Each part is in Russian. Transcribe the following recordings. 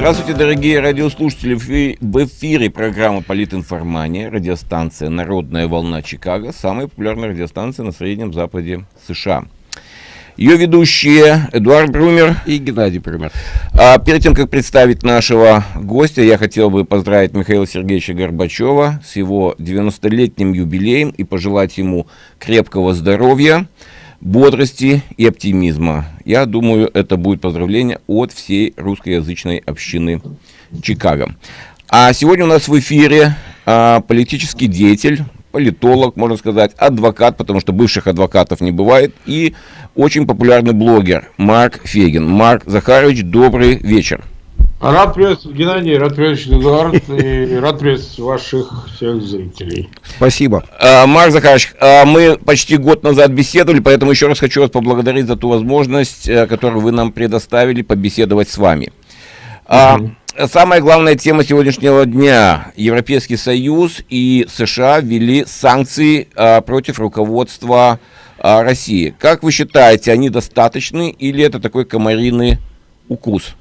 Здравствуйте, дорогие радиослушатели. В эфире программа «Политинформания», радиостанция «Народная волна Чикаго», самая популярная радиостанция на Среднем Западе США. Ее ведущие Эдуард Брумер и Геннадий Брумер. А перед тем, как представить нашего гостя, я хотел бы поздравить Михаила Сергеевича Горбачева с его 90-летним юбилеем и пожелать ему крепкого здоровья, бодрости и оптимизма. Я думаю, это будет поздравление от всей русскоязычной общины Чикаго. А сегодня у нас в эфире а, политический деятель, политолог, можно сказать, адвокат, потому что бывших адвокатов не бывает, и очень популярный блогер Марк Фегин. Марк Захарович, добрый вечер. Рад приветствовать, Геннадий, рад приветствовать, Эдуард, и рад приветствовать ваших всех зрителей. Спасибо. А, Марк Захарович, а мы почти год назад беседовали, поэтому еще раз хочу вас поблагодарить за ту возможность, э, которую вы нам предоставили побеседовать с вами. Угу. Самая главная тема сегодняшнего дня. Европейский Союз и США ввели санкции а, против руководства а, России. Как вы считаете, они достаточны или это такой комариный укус?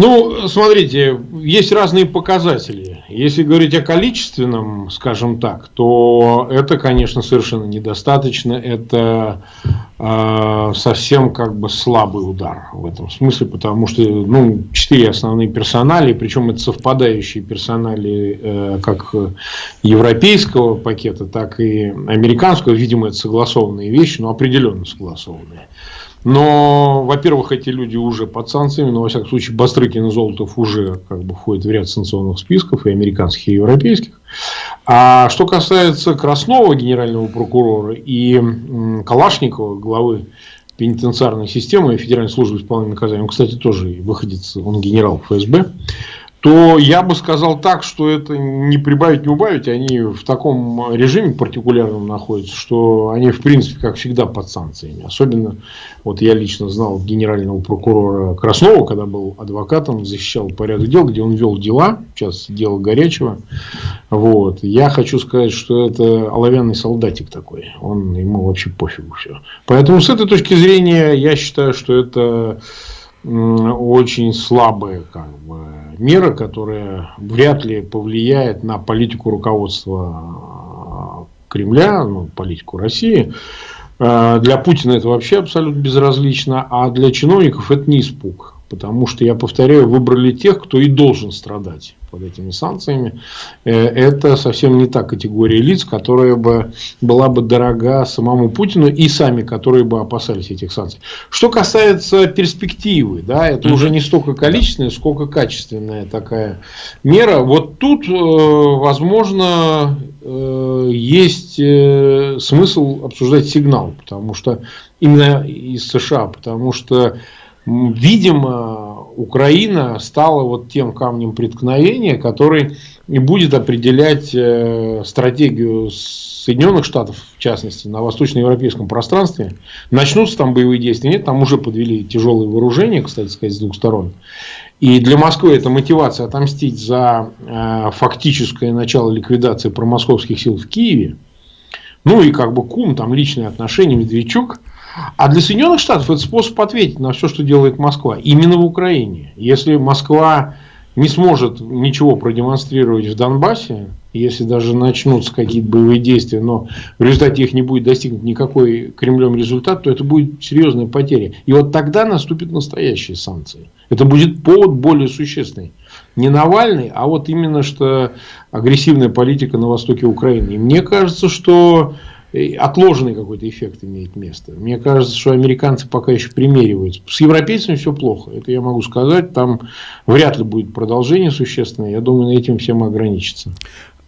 Ну, смотрите, есть разные показатели. Если говорить о количественном, скажем так, то это, конечно, совершенно недостаточно. Это э, совсем как бы слабый удар в этом смысле, потому что, ну, четыре основные персонали, причем это совпадающие персонали э, как европейского пакета, так и американского. Видимо, это согласованные вещи, но определенно согласованные. Но, во-первых, эти люди уже под санкциями, но, во всяком случае, Бастрыкин и Золотов уже как бы входят в ряд санкционных списков, и американских, и европейских. А что касается Краснова, генерального прокурора, и Калашникова, главы пенитенциарной системы и Федеральной службы исполнения наказания, он, кстати, тоже выходит, он генерал ФСБ, то я бы сказал так, что это не прибавить, не убавить. Они в таком режиме партикулярном находятся, что они, в принципе, как всегда, под санкциями. Особенно, вот я лично знал генерального прокурора Краснова, когда был адвокатом, защищал порядок дел, где он вел дела, сейчас дело горячего. Вот. Я хочу сказать, что это оловянный солдатик такой. Он, ему вообще пофигу все. Поэтому, с этой точки зрения, я считаю, что это очень слабая как бы, мера, которая вряд ли повлияет на политику руководства Кремля, ну, политику России. Э, для Путина это вообще абсолютно безразлично, а для чиновников это не испуг. Потому что, я повторяю, выбрали тех, кто и должен страдать под этими санкциями. Э, это совсем не та категория лиц, которая бы была бы дорога самому Путину и сами, которые бы опасались этих санкций. Что касается перспективы, да, это mm уже не столько количественная, сколько качественная такая мера. Вот тут, э, возможно, э, есть смысл обсуждать сигнал, потому что именно из США, потому что видимо, Украина стала вот тем камнем преткновения, который и будет определять э, стратегию Соединенных Штатов, в частности, на восточноевропейском пространстве. Начнутся там боевые действия, нет, там уже подвели тяжелые вооружения, кстати сказать, с двух сторон. И для Москвы это мотивация отомстить за э, фактическое начало ликвидации промосковских сил в Киеве. Ну и как бы кум, там личные отношения, Медведчук – а для Соединенных Штатов это способ ответить на все, что делает Москва. Именно в Украине. Если Москва не сможет ничего продемонстрировать в Донбассе, если даже начнутся какие-то боевые действия, но в результате их не будет достигнут никакой Кремлем результат, то это будет серьезная потеря. И вот тогда наступят настоящие санкции. Это будет повод более существенный. Не Навальный, а вот именно что агрессивная политика на востоке Украины. И мне кажется, что отложенный какой-то эффект имеет место. Мне кажется, что американцы пока еще примериваются. С европейцами все плохо, это я могу сказать. Там вряд ли будет продолжение существенное. Я думаю, на этим всем ограничится.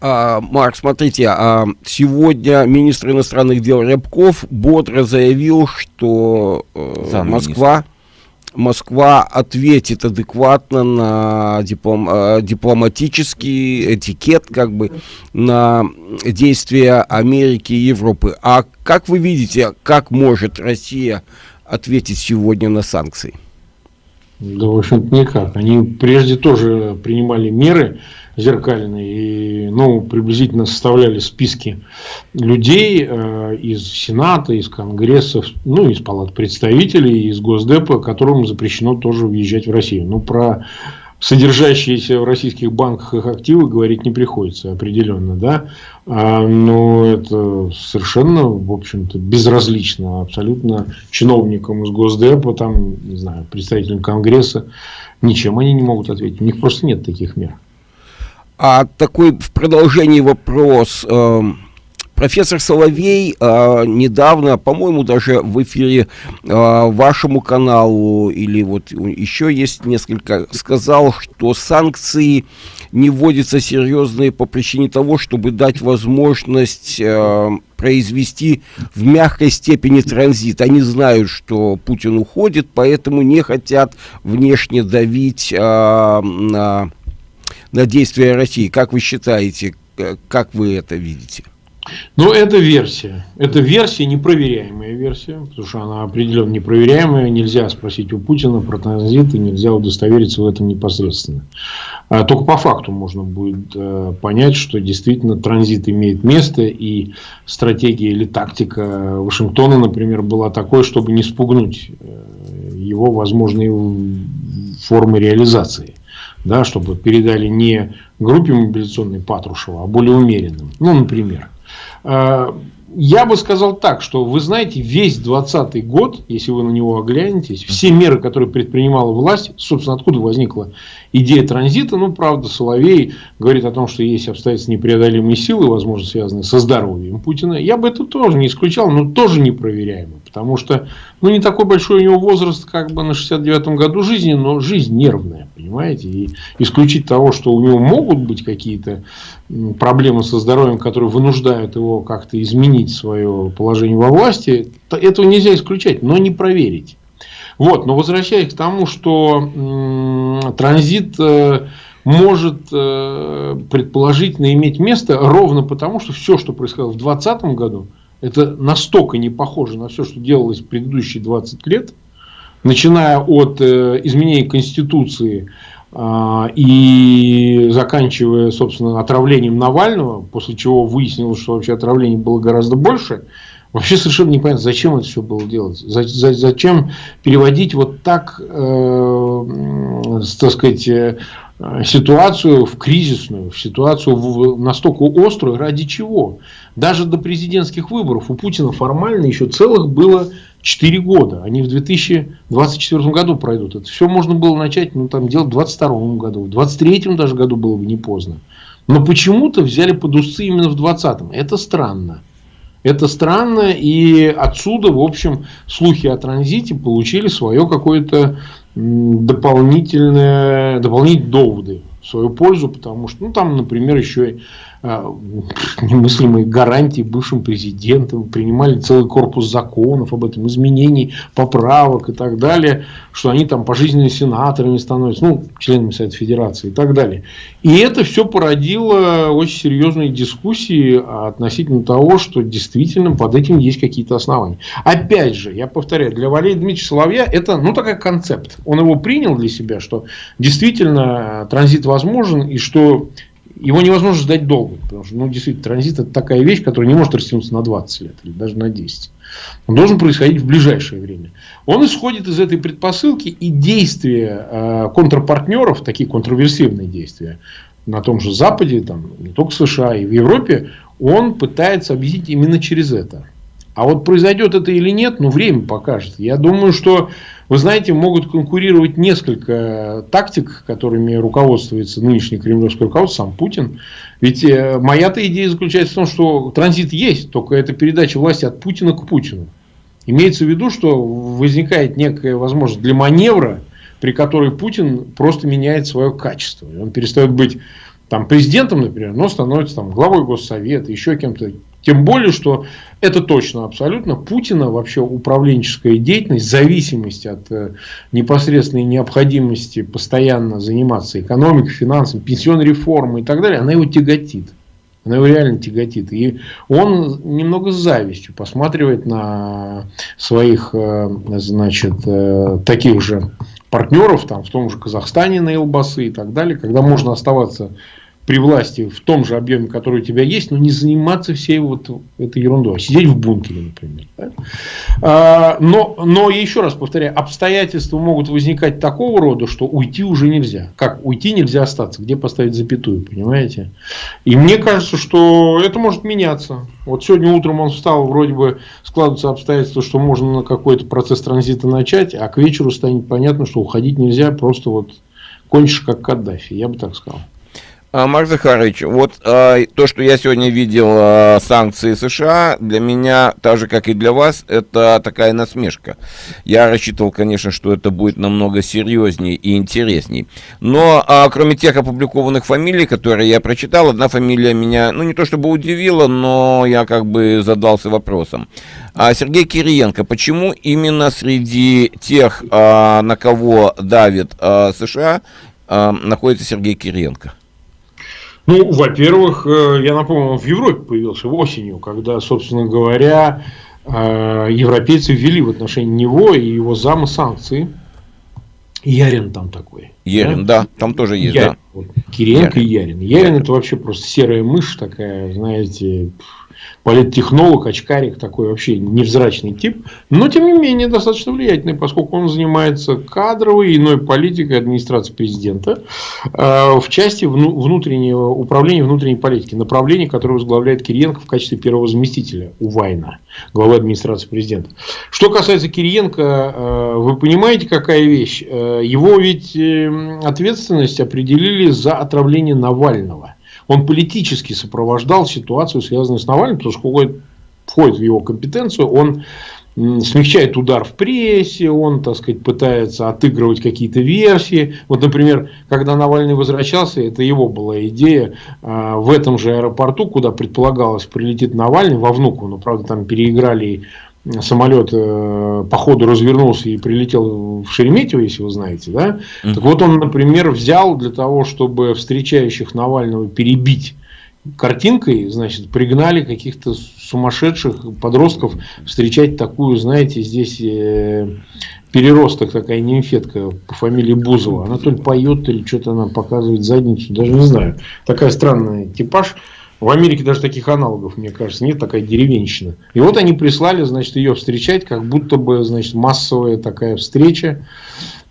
А, Марк, смотрите, а, сегодня министр иностранных дел Рябков бодро заявил, что э, Москва Москва ответит адекватно на диплом, э, дипломатический этикет, как бы, на действия Америки и Европы. А как вы видите, как может Россия ответить сегодня на санкции? Да, в общем-то, никак. Они прежде тоже принимали меры, зеркальный. И, ну, приблизительно составляли списки людей э, из Сената, из Конгресса, ну, из Палат представителей, из Госдепа, которым запрещено тоже въезжать в Россию. Ну, про содержащиеся в российских банках их активы говорить не приходится определенно, да, а, но это совершенно, в общем-то, безразлично абсолютно чиновникам из Госдепа, там, не знаю, представителям Конгресса, ничем они не могут ответить, у них просто нет таких мер. А такой в продолжении вопрос. Э Профессор Соловей э, недавно, по-моему, даже в эфире э, вашему каналу или вот еще есть несколько, сказал, что санкции не вводятся серьезные по причине того, чтобы дать возможность э, произвести в мягкой степени транзит. Они знают, что Путин уходит, поэтому не хотят внешне давить на, на действия России. Как вы считаете, как вы это видите? Ну, это версия. Это версия, непроверяемая версия, потому что она определенно непроверяемая. Нельзя спросить у Путина про транзит, и нельзя удостовериться в этом непосредственно. А только по факту можно будет э, понять, что действительно транзит имеет место, и стратегия или тактика Вашингтона, например, была такой, чтобы не спугнуть э, его возможные формы реализации да, чтобы передали не группе мобилизационной Патрушева, а более умеренным. Ну, например. Э, я бы сказал так, что вы знаете, весь 2020 год, если вы на него оглянетесь, все меры, которые предпринимала власть, собственно, откуда возникла идея транзита, ну, правда, Соловей говорит о том, что есть обстоятельства непреодолимой силы, возможно, связанные со здоровьем Путина. Я бы это тоже не исключал, но тоже непроверяемо. Потому что, ну, не такой большой у него возраст, как бы на 69-м году жизни, но жизнь нервная, понимаете? И исключить того, что у него могут быть какие-то проблемы со здоровьем, которые вынуждают его как-то изменить свое положение во власти, этого нельзя исключать, но не проверить. Вот, но возвращаясь к тому, что транзит э, может э, предположительно иметь место ровно потому, что все, что происходило в 2020 году, это настолько не похоже на все, что делалось в предыдущие 20 лет, начиная от э, изменения Конституции э, и заканчивая, собственно, отравлением Навального, после чего выяснилось, что вообще отравлений было гораздо больше, Вообще совершенно непонятно, зачем это все было делать. Зачем переводить вот так, э, так сказать, э, ситуацию в кризисную, в ситуацию в, настолько острую, ради чего? Даже до президентских выборов у Путина формально еще целых было 4 года. Они в 2024 году пройдут. Это все можно было начать ну, там, делать в 2022 году. В 2023 даже году было бы не поздно. Но почему-то взяли под усы именно в 2020. Это странно. Это странно, и отсюда, в общем, слухи о транзите получили свое какое-то дополнительное, дополнительные доводы в свою пользу, потому что, ну, там, например, еще немыслимые гарантии бывшим президентам, принимали целый корпус законов об этом, изменений, поправок и так далее, что они там пожизненными сенаторами становятся, ну, членами Совета Федерации и так далее. И это все породило очень серьезные дискуссии относительно того, что действительно под этим есть какие-то основания. Опять же, я повторяю, для Валерия Дмитриевича Соловья это, ну, такой концепт. Он его принял для себя, что действительно транзит возможен и что его невозможно ждать долго, потому что, ну, действительно, транзит это такая вещь, которая не может растянуться на 20 лет или даже на 10. Он должен происходить в ближайшее время. Он исходит из этой предпосылки и действия э, контрпартнеров, такие контроверсивные действия на том же Западе, там, не только в США и в Европе, он пытается объяснить именно через это. А вот произойдет это или нет, ну, время покажет. Я думаю, что вы знаете, могут конкурировать несколько тактик, которыми руководствуется нынешний кремлевский руководство, сам Путин. Ведь э, моя-то идея заключается в том, что транзит есть, только это передача власти от Путина к Путину. Имеется в виду, что возникает некая возможность для маневра, при которой Путин просто меняет свое качество. Он перестает быть там, президентом, например, но становится там, главой Госсовета, еще кем-то тем более, что это точно абсолютно Путина вообще управленческая деятельность, зависимость от э, непосредственной необходимости постоянно заниматься экономикой, финансами, пенсионной реформой и так далее, она его тяготит. Она его реально тяготит. И он немного с завистью посматривает на своих, э, значит, э, таких же партнеров, там, в том же Казахстане на Элбасы и так далее, когда можно оставаться при власти в том же объеме, который у тебя есть, но не заниматься всей вот этой ерундой, а сидеть в бункере, например. Да? А, но, но еще раз повторяю, обстоятельства могут возникать такого рода, что уйти уже нельзя. Как уйти нельзя остаться, где поставить запятую, понимаете? И мне кажется, что это может меняться. Вот сегодня утром он встал, вроде бы складываются обстоятельства, что можно на какой-то процесс транзита начать, а к вечеру станет понятно, что уходить нельзя, просто вот кончишь как Каддафи, я бы так сказал. А, Марк Захарович, вот а, то, что я сегодня видел а, санкции США, для меня, так же, как и для вас, это такая насмешка. Я рассчитывал, конечно, что это будет намного серьезнее и интересней. Но, а, кроме тех опубликованных фамилий, которые я прочитал, одна фамилия меня, ну, не то чтобы удивила, но я как бы задался вопросом. А Сергей Кириенко, почему именно среди тех, а, на кого давит а, США, а, находится Сергей Кириенко? Ну, во-первых, э, я напомню, он в Европе появился осенью, когда, собственно говоря, э, европейцы ввели в отношении него и его зама санкции. Ярин там такой. Ярин, да, да там тоже есть, Ярин. да. Кириенко Ярин. и Ярин. Ярин это вообще просто серая мышь такая, знаете, политтехнолог, очкарик, такой вообще невзрачный тип, но тем не менее достаточно влиятельный, поскольку он занимается кадровой и иной политикой администрации президента э, в части внутреннего управления внутренней политики, направление, которое возглавляет Кириенко в качестве первого заместителя у Вайна, главы администрации президента. Что касается Кириенко, э, вы понимаете, какая вещь? Э, его ведь ответственность определили за отравление Навального он политически сопровождал ситуацию, связанную с Навальным, потому что входит в его компетенцию, он смягчает удар в прессе, он, так сказать, пытается отыгрывать какие-то версии. Вот, например, когда Навальный возвращался, это его была идея, а, в этом же аэропорту, куда предполагалось прилетит Навальный, во Внуково, но, правда, там переиграли самолет э, по ходу развернулся и прилетел в Шереметьево, если вы знаете, да? Mm-hmm. Так вот он, например, взял для того, чтобы встречающих Навального перебить картинкой, значит, пригнали каких-то сумасшедших подростков встречать такую, знаете, здесь э, переросток, такая нимфетка по фамилии Бузова. Она то ли поет, или что-то она показывает задницу, даже не знаю. Такая странная типаж. В Америке даже таких аналогов, мне кажется, нет, такая деревенщина. И вот они прислали, значит, ее встречать, как будто бы, значит, массовая такая встреча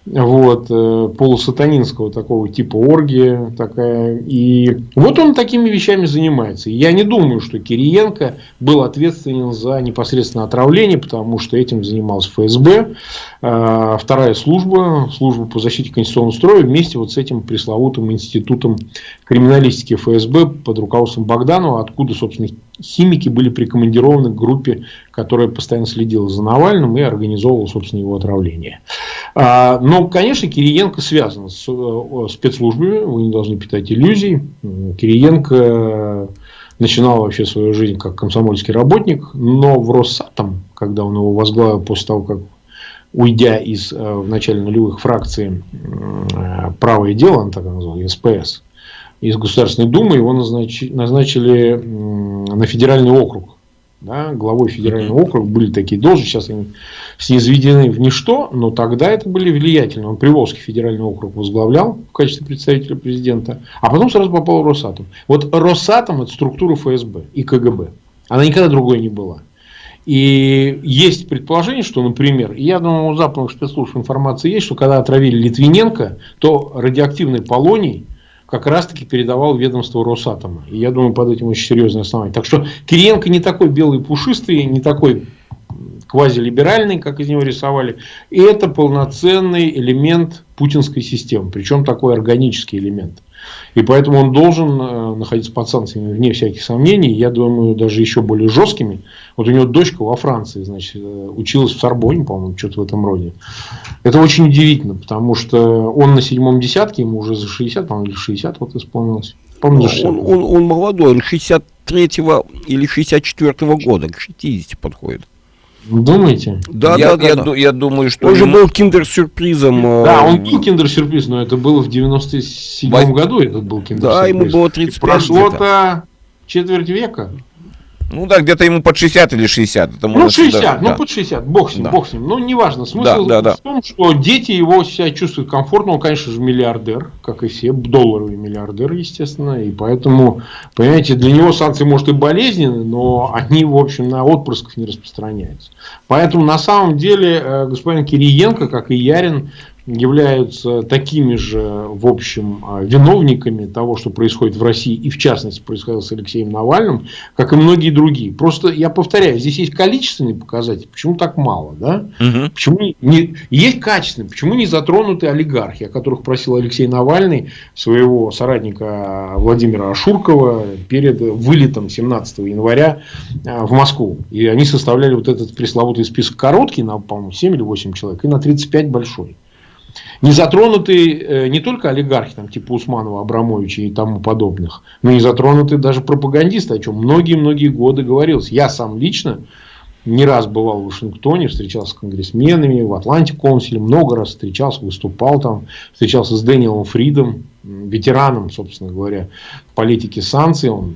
вот, э, полусатанинского такого типа оргия такая. И вот он такими вещами занимается. я не думаю, что Кириенко был ответственен за непосредственно отравление, потому что этим занималась ФСБ, э, вторая служба, служба по защите конституционного строя, вместе вот с этим пресловутым институтом криминалистики ФСБ под руководством Богданова, откуда, собственно, химики были прикомандированы к группе, которая постоянно следила за Навальным и организовывала, собственно, его отравление. А, но, конечно, Кириенко связан с э, спецслужбами, вы не должны питать иллюзий. Кириенко начинал вообще свою жизнь как комсомольский работник, но в Росатом, когда он его возглавил после того, как уйдя из э, в начале нулевых фракции э, «Правое дело», он так называл, СПС, из Государственной Думы его назначили, назначили на федеральный округ. Да, главой федерального округа были такие должности, сейчас они снезведены в ничто, но тогда это были влиятельные. Он Приволжский федеральный округ возглавлял в качестве представителя президента, а потом сразу попал в Росатом. Вот Росатом это структура ФСБ и КГБ. Она никогда другой не была. И есть предположение, что, например, я думаю, у западных спецслужб информация есть, что когда отравили Литвиненко, то радиоактивный полоний как раз-таки передавал ведомство Росатома. И я думаю, под этим очень серьезное основание. Так что Кириенко не такой белый пушистый, не такой квазилиберальный, как из него рисовали. И это полноценный элемент путинской системы. Причем такой органический элемент. И поэтому он должен э, находиться под санкциями, вне всяких сомнений. Я думаю, даже еще более жесткими. Вот у него дочка во Франции, значит, э, училась в Сорбоне, по-моему, что-то в этом роде. Это очень удивительно, потому что он на седьмом десятке, ему уже за 60, по-моему, или 60 вот исполнилось. По-моему, он, он, он молодой, он 63-го или 64-го года, к 60 подходит. Думаете? Да, я, да, я, да. Я, я думаю, что... Он же был киндер-сюрпризом. Да, он был киндер-сюрприз, но это было в 97 году, этот был киндер-сюрприз. Да, ему было 35 Прошло-то четверть века. Ну да, где-то ему под 60 или 60. Это ну 60, даже, ну да. под 60, бог с ним, да. бог с ним. Ну неважно, смысл да, да, в том, что дети его себя чувствуют комфортно, он, конечно же, миллиардер, как и все, долларовый миллиардер, естественно, и поэтому, понимаете, для него санкции, может, и болезненны, но они, в общем, на отпрысков не распространяются. Поэтому, на самом деле, э, господин Кириенко, как и Ярин, являются такими же, в общем, а, виновниками того, что происходит в России, и в частности происходило с Алексеем Навальным, как и многие другие. Просто я повторяю, здесь есть количественные показатели, почему так мало, да? Угу. Почему не, есть качественные, почему не затронуты олигархи, о которых просил Алексей Навальный своего соратника Владимира Ашуркова перед вылетом 17 января а, в Москву. И они составляли вот этот пресловутый список короткий, на, по-моему, 7 или 8 человек, и на 35 большой. Не затронуты э, не только олигархи, там, типа Усманова, Абрамовича и тому подобных, но и затронуты даже пропагандисты, о чем многие-многие годы говорилось. Я сам лично не раз бывал в Вашингтоне, встречался с конгрессменами, в Атланте консуле, много раз встречался, выступал там, встречался с Дэниелом Фридом, ветераном, собственно говоря, политики санкций. Он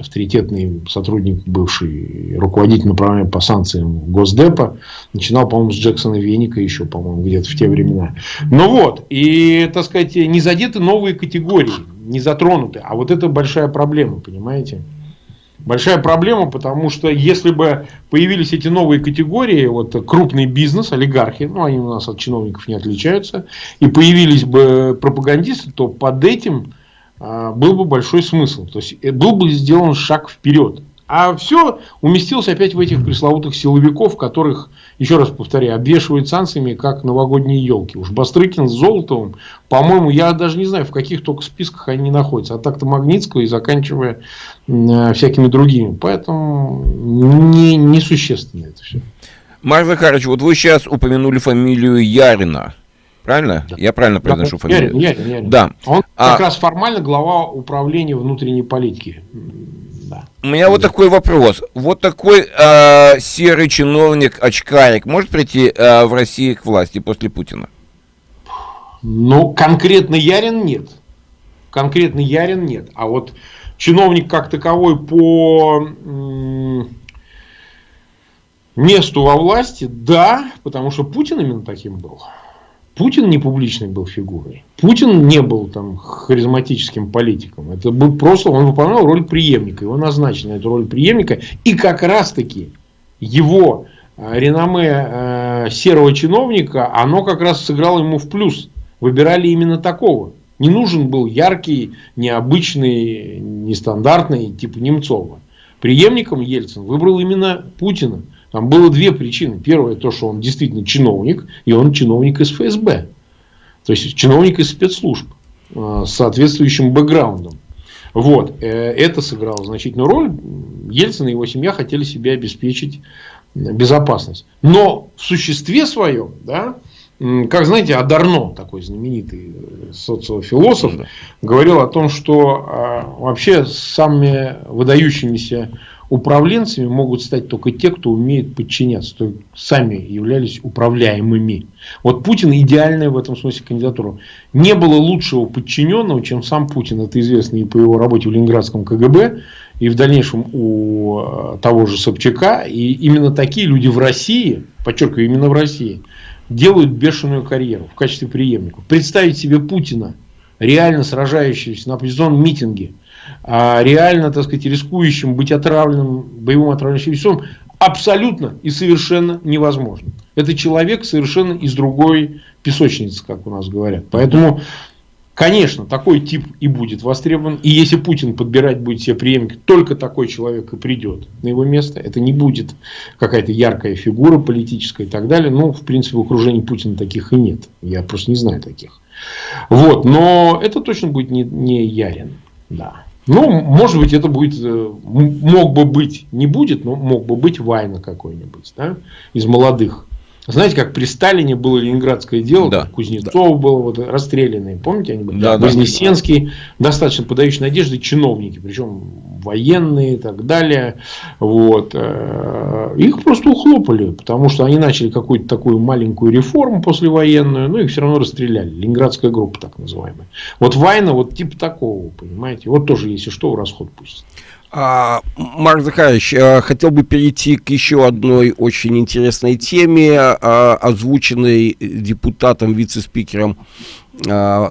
авторитетный сотрудник, бывший руководитель направления по санкциям Госдепа. Начинал, по-моему, с Джексона Веника еще, по-моему, где-то в те времена. Ну вот, и, так сказать, не задеты новые категории, не затронуты. А вот это большая проблема, понимаете? Большая проблема, потому что если бы появились эти новые категории, вот крупный бизнес, олигархи, ну они у нас от чиновников не отличаются, и появились бы пропагандисты, то под этим был бы большой смысл. То есть э, был бы сделан шаг вперед. А все уместилось опять в этих пресловутых силовиков, которых, еще раз повторяю, обвешивают санкциями, как новогодние елки. Уж Бастрыкин с Золотовым, по-моему, я даже не знаю, в каких только списках они находятся. А так-то Магнитского и заканчивая э, всякими другими. Поэтому не, несущественно это все. Марк Захарович, вот вы сейчас упомянули фамилию Ярина. Правильно? Да. Я правильно произношу да, фамилию? Ярин, Ярин, Ярин. Да. Он а... как раз формально глава управления внутренней политики. Да. У меня да. вот такой вопрос. Вот такой э, серый чиновник, очкарик, может прийти э, в России к власти после Путина? Ну, конкретно Ярин нет. Конкретно Ярин нет. А вот чиновник как таковой по месту во власти, да, потому что Путин именно таким был. Путин не публичной был фигурой. Путин не был там харизматическим политиком. Это был просто, он выполнял роль преемника. Его назначили на эту роль преемника. И как раз таки его э, реноме э, серого чиновника, оно как раз сыграло ему в плюс. Выбирали именно такого. Не нужен был яркий, необычный, нестандартный, типа Немцова. Преемником Ельцин выбрал именно Путина. Там было две причины. Первое, то, что он действительно чиновник, и он чиновник из ФСБ. То есть, чиновник из спецслужб э, с соответствующим бэкграундом. Вот. Э, это сыграло значительную роль. Ельцин и его семья хотели себе обеспечить безопасность. Но в существе своем, да, как знаете, Адарно, такой знаменитый э, социофилософ, говорил о том, что вообще самыми выдающимися управленцами могут стать только те, кто умеет подчиняться, то сами являлись управляемыми. Вот Путин идеальная в этом смысле кандидатура. Не было лучшего подчиненного, чем сам Путин. Это известно и по его работе в Ленинградском КГБ, и в дальнейшем у э, того же Собчака. И именно такие люди в России, подчеркиваю, именно в России, делают бешеную карьеру в качестве преемников. Представить себе Путина, реально сражающегося на оппозиционном митинге, а реально, так сказать, рискующим быть отравленным боевым отравляющим веществом абсолютно и совершенно невозможно. Это человек совершенно из другой песочницы, как у нас говорят. Поэтому, конечно, такой тип и будет востребован. И если Путин подбирать будет себе преемник, только такой человек и придет на его место. Это не будет какая-то яркая фигура политическая и так далее. Ну, в принципе, в окружении Путина таких и нет. Я просто не знаю таких. Вот. Но это точно будет не, не Ярин. Да. Ну, может быть, это будет, э, мог бы быть, не будет, но мог бы быть Вайна какой-нибудь, да, из молодых. Знаете, как при Сталине было ленинградское дело, да, Кузнецов да. был вот, расстрелянный, помните, они были? Да, Вознесенский, да. достаточно подающий надежды чиновники, причем военные и так далее. Вот. Э, их просто ухлопали, потому что они начали какую-то такую маленькую реформу послевоенную, но их все равно расстреляли. Ленинградская группа так называемая. Вот Вайна вот типа такого, понимаете. Вот тоже, если что, в расход пусть. А, Марк Захарович, а, хотел бы перейти к еще одной очень интересной теме, а, озвученной депутатом, вице-спикером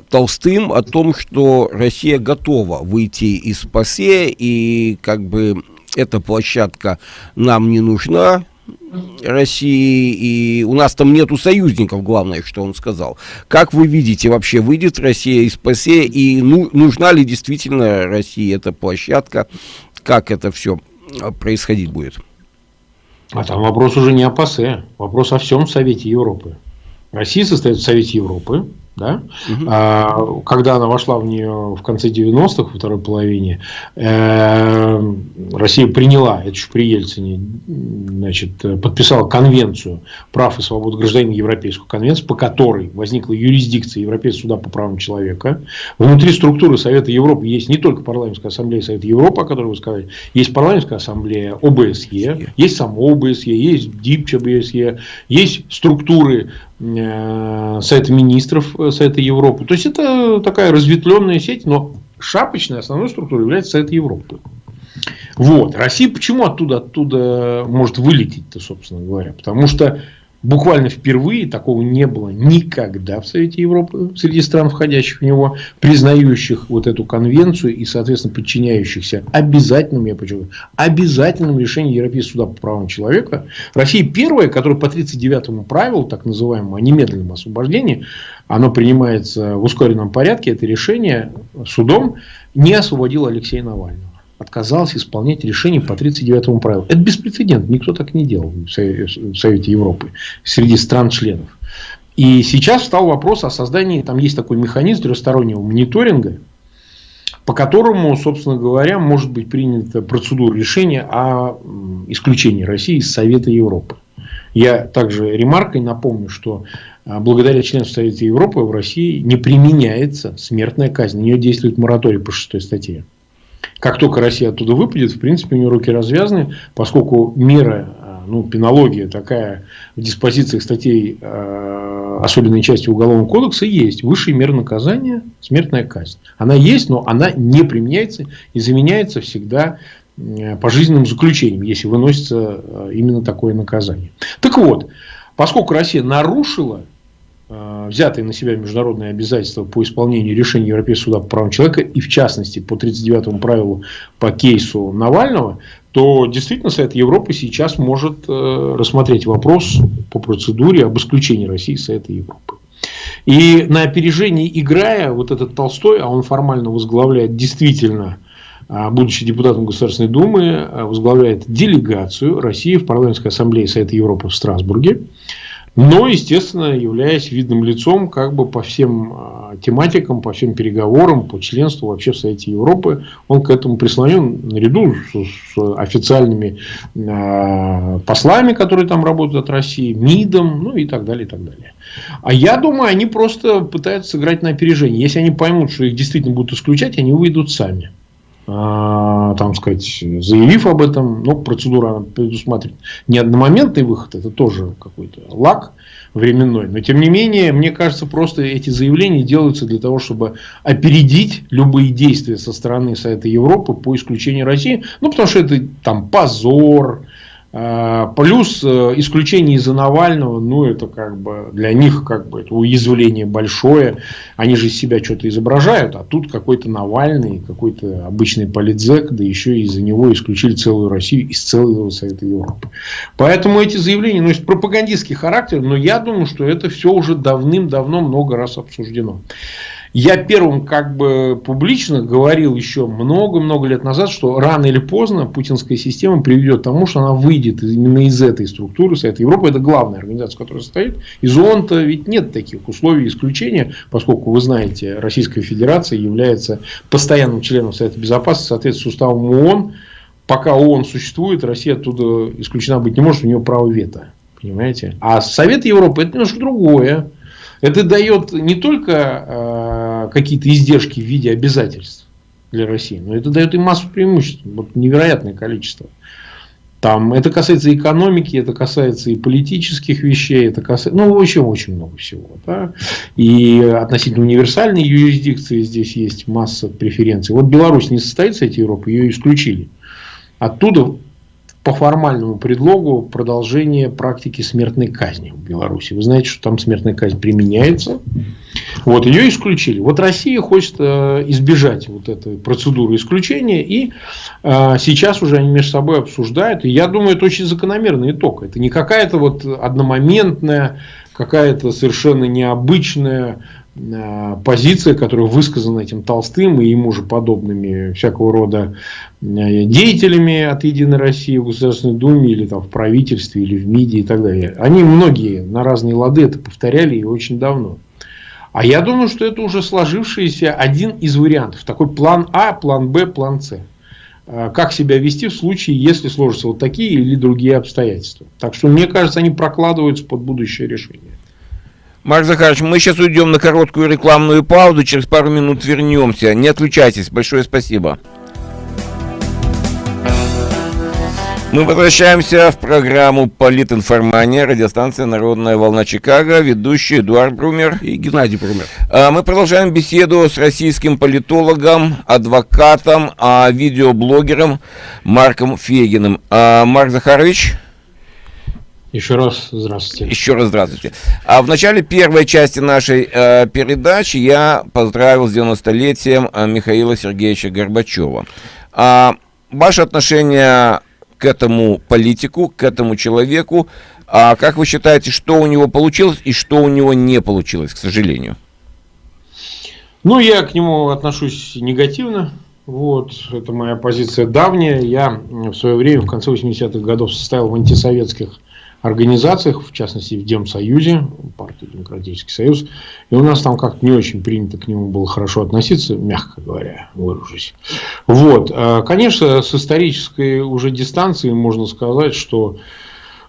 Толстым, о том, что Россия готова выйти из ПАСЕ, и как бы эта площадка нам не нужна, России, и у нас там нету союзников, главное, что он сказал. Как вы видите, вообще выйдет Россия из ПАСЕ, и ну, нужна ли действительно России эта площадка, как это все а, происходить будет? А там вопрос уже не о ПАСЕ, вопрос о всем Совете Европы. Россия состоит в Совете Европы, да? Угу. А, когда она вошла в нее в конце 90-х, во второй половине, э, Россия приняла, это еще при Ельцине, значит, подписала конвенцию прав и свобод гражданина Европейскую конвенцию, по которой возникла юрисдикция Европейского суда по правам человека. Внутри структуры Совета Европы есть не только парламентская ассамблея Совета Европы, о которой вы сказали, есть парламентская ассамблея ОБСЕ, есть само ОБСЕ, есть ДИПЧ ОБСЕ, есть структуры Совета министров э, Совета Европы. То есть это такая разветвленная сеть, но шапочной основной структурой является Совет Европы. Вот. Россия почему оттуда, оттуда может вылететь-то, собственно говоря? Потому что Буквально впервые такого не было никогда в Совете Европы, среди стран, входящих в него, признающих вот эту конвенцию и, соответственно, подчиняющихся обязательным, я подчеркиваю, обязательным решениям Европейского суда по правам человека. Россия первая, которая по 39-му правилу, так называемому, о немедленном освобождении, оно принимается в ускоренном порядке, это решение судом, не освободила Алексея Навального отказался исполнять решение по 39-му правилу. Это беспрецедентно. Никто так не делал в Совете Европы среди стран-членов. И сейчас встал вопрос о создании, там есть такой механизм трехстороннего мониторинга, по которому, собственно говоря, может быть принята процедура решения о исключении России из Совета Европы. Я также ремаркой напомню, что а, благодаря членству Совета Европы в России не применяется смертная казнь. На нее действует мораторий по шестой статье. Как только Россия оттуда выпадет, в принципе, у нее руки развязаны, поскольку мера, э, ну, пенология такая в диспозициях статей э, особенной части Уголовного кодекса есть. Высшая мера наказания – смертная казнь. Она есть, но она не применяется и заменяется всегда э, пожизненным заключением, если выносится э, именно такое наказание. Так вот, поскольку Россия нарушила взятые на себя международные обязательства по исполнению решений Европейского суда по правам человека, и в частности по 39 правилу по кейсу Навального, то действительно Совет Европы сейчас может э, рассмотреть вопрос по процедуре об исключении России из Совета Европы. И на опережении играя, вот этот Толстой, а он формально возглавляет действительно э, будучи депутатом Государственной Думы, возглавляет делегацию России в парламентской ассамблее Совета Европы в Страсбурге но, естественно, являясь видным лицом как бы по всем а, тематикам, по всем переговорам, по членству вообще в Совете Европы, он к этому прислонен наряду с, с официальными э, послами, которые там работают от России, МИДом, ну и так далее, и так далее. А я думаю, они просто пытаются сыграть на опережение. Если они поймут, что их действительно будут исключать, они выйдут сами. А, там сказать, заявив об этом, но процедура предусматривает не одномоментный выход, это тоже какой-то лак временной. Но тем не менее, мне кажется, просто эти заявления делаются для того, чтобы опередить любые действия со стороны Совета Европы по исключению России. Ну, потому что это там позор, плюс э, исключение из-за Навального, ну это как бы для них как бы это уязвление большое. Они же из себя что-то изображают, а тут какой-то Навальный, какой-то обычный политзек, да еще из-за него исключили целую Россию из целого Совета Европы. Поэтому эти заявления носят пропагандистский характер, но я думаю, что это все уже давным-давно много раз обсуждено. Я первым как бы публично говорил еще много-много лет назад, что рано или поздно путинская система приведет к тому, что она выйдет именно из этой структуры Совета Европы. Это главная организация, которая состоит. Из ООН-то ведь нет таких условий исключения, поскольку, вы знаете, Российская Федерация является постоянным членом Совета Безопасности, соответственно, с уставом ООН. Пока ООН существует, Россия оттуда исключена быть не может, у нее право вето. Понимаете? А Совет Европы это немножко другое. Это дает не только э, какие-то издержки в виде обязательств для России, но это дает и массу преимуществ. Вот невероятное количество. Там, это касается экономики, это касается и политических вещей, это касается, ну, очень-очень много всего. Да? И относительно универсальной юрисдикции здесь есть масса преференций. Вот Беларусь не состоит с этой Европы, ее исключили. оттуда по формальному предлогу продолжение практики смертной казни в Беларуси. Вы знаете, что там смертная казнь применяется. Вот ее исключили. Вот Россия хочет э, избежать вот этой процедуры исключения. И э, сейчас уже они между собой обсуждают. И я думаю, это очень закономерный итог. Это не какая-то вот одномоментная, какая-то совершенно необычная Э, позиция, которая высказана этим Толстым и ему же подобными всякого рода э, деятелями от Единой России в Государственной Думе или там в правительстве или в МИДе и так далее. Они многие на разные лады это повторяли и очень давно. А я думаю, что это уже сложившийся один из вариантов. Такой план А, план Б, план С. Э, как себя вести в случае, если сложатся вот такие или другие обстоятельства. Так что, мне кажется, они прокладываются под будущее решение. Марк Захарович, мы сейчас уйдем на короткую рекламную паузу, через пару минут вернемся. Не отключайтесь, большое спасибо. Мы возвращаемся в программу «Политинформания», радиостанция «Народная волна Чикаго», ведущий Эдуард Брумер и Геннадий Брумер. А, мы продолжаем беседу с российским политологом, адвокатом, а видеоблогером Марком Фегиным. А, Марк Захарович... Еще раз здравствуйте. Еще раз здравствуйте. А в начале первой части нашей э, передачи я поздравил с 90-летием э, Михаила Сергеевича Горбачева. А ваше отношение к этому политику, к этому человеку, а как вы считаете, что у него получилось и что у него не получилось, к сожалению? Ну, я к нему отношусь негативно. Вот, это моя позиция давняя. Я в свое время, в конце 80-х годов, состоял в антисоветских организациях, в частности в Демсоюзе, партию Демократический Союз, и у нас там как-то не очень принято к нему было хорошо относиться, мягко говоря, выражусь. Вот, а, конечно, с исторической уже дистанции можно сказать, что,